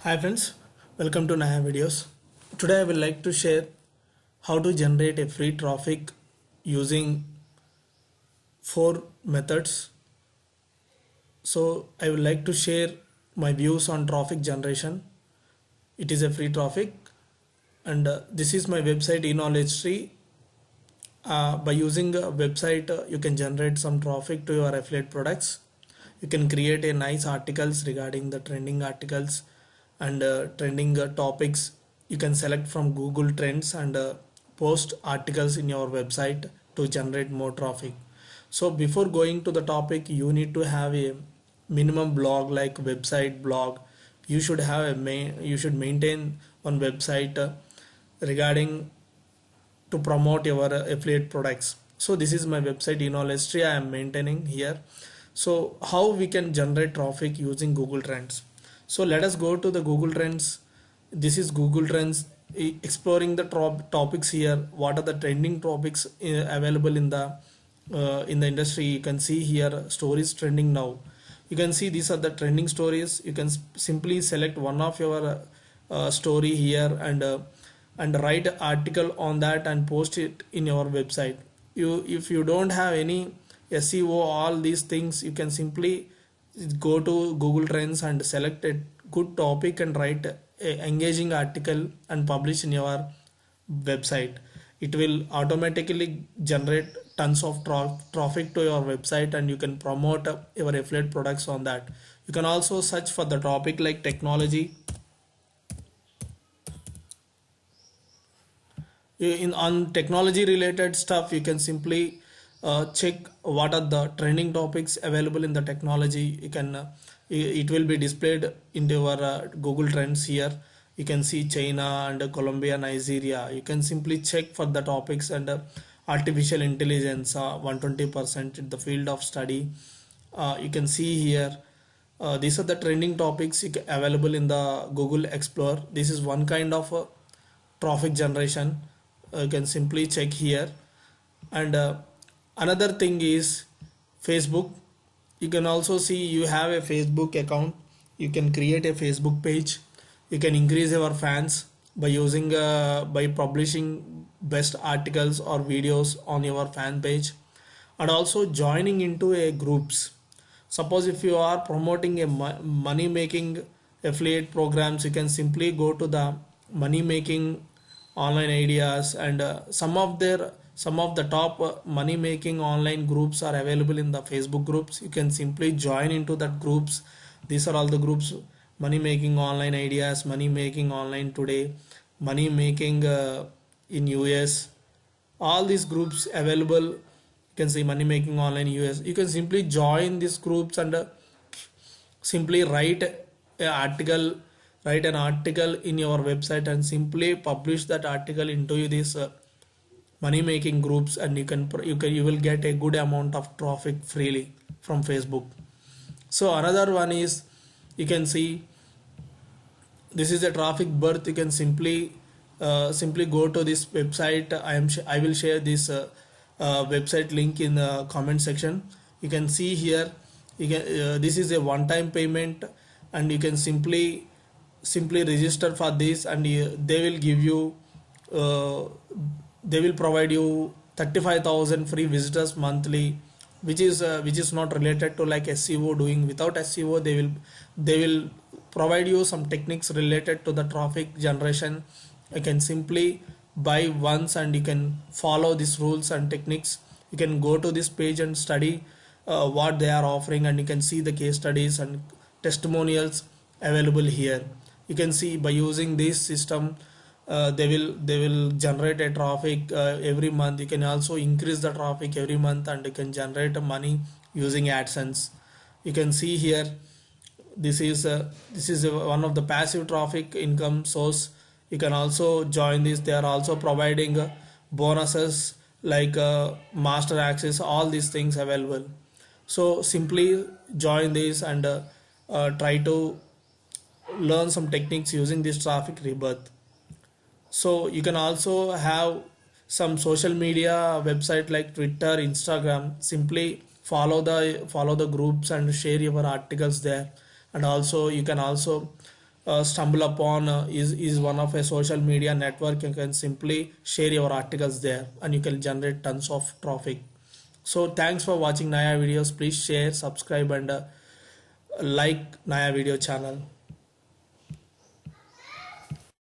Hi friends, welcome to Naya videos. Today I will like to share how to generate a free traffic using four methods. So I would like to share my views on traffic generation. It is a free traffic and uh, this is my website e-knowledge tree. Uh, by using a website uh, you can generate some traffic to your affiliate products. You can create a nice articles regarding the trending articles and uh, trending uh, topics you can select from google trends and uh, post articles in your website to generate more traffic. So before going to the topic you need to have a minimum blog like website blog. You should have a main you should maintain one website regarding to promote your affiliate products. So this is my website e-knowledge tree i am maintaining here. So how we can generate traffic using google trends so let us go to the google trends. This is google trends exploring the top topics here. What are the trending topics available in the uh, in the industry? You can see here stories trending now. You can see these are the trending stories. You can simply select one of your uh, uh, story here and uh, and write an article on that and post it in your website. You if you don't have any seo all these things you can simply go to google trends and select a good topic and write a engaging article and publish in your website. It will automatically generate tons of tra- traffic to your website and you can promote your affiliate products on that. You can also search for the topic like technology. In on technology related stuff you can simply uh, check what are the trending topics available in the technology. You can uh, it will be displayed in your uh, google trends here. You can see china and colombia nigeria. You can simply check for the topics and uh, artificial intelligence uh, 120% in the field of study. Uh, you can see here these are the trending topics available in the google explorer. This is one kind of traffic generation. You can simply check here. And another thing is facebook. You can also see you have a facebook account. You can create a facebook page. You can increase your fans by using uh, by publishing best articles or videos on your fan page. And also joining into a groups. Suppose if you are promoting a money making affiliate programs you can simply go to the money making online ideas and uh, some of their some of the top uh, money making online groups are available in the facebook groups. You can simply join into that groups. These are all the groups. Money making online ideas money making online today money making uh, in us all these groups available. You can see money making online us you can simply join these groups and uh, simply write an article write an article in your website and simply publish that article into this uh, money making groups and you can you can you will get a good amount of traffic freely from facebook. So another one is you can see this is a traffic birth. You can simply uh, simply go to this website. I am i will share this uh, uh, website link in the comment section. You can see here you can uh, this is a one time payment and you can simply simply register for this and you, they will give you uh, they will provide you 35000 free visitors monthly which is uh, which is not related to like seo doing. Without seo they will they will provide you some techniques related to the traffic generation. You can simply buy once and you can follow these rules and techniques. You can go to this page and study uh, what they are offering and you can see the case studies and testimonials available here. You can see by using this system uh, they will they will generate a traffic uh, every month. You can also increase the traffic every month and you can generate money using adsense. You can see here this is uh, this is one of the passive traffic income source. You can also join this. They are also providing uh, bonuses like uh, master access all these things available. So simply join this and try to learn some techniques using this traffic rebirth so you can also have some social media website like twitter instagram. Simply follow the follow the groups and share your articles there. And also you can also uh, StumbleUpon uh, is is one of a social media network. You can simply share your articles there and you can generate tons of traffic so thanks for watching naya videos. Please share subscribe and uh, like naya video channel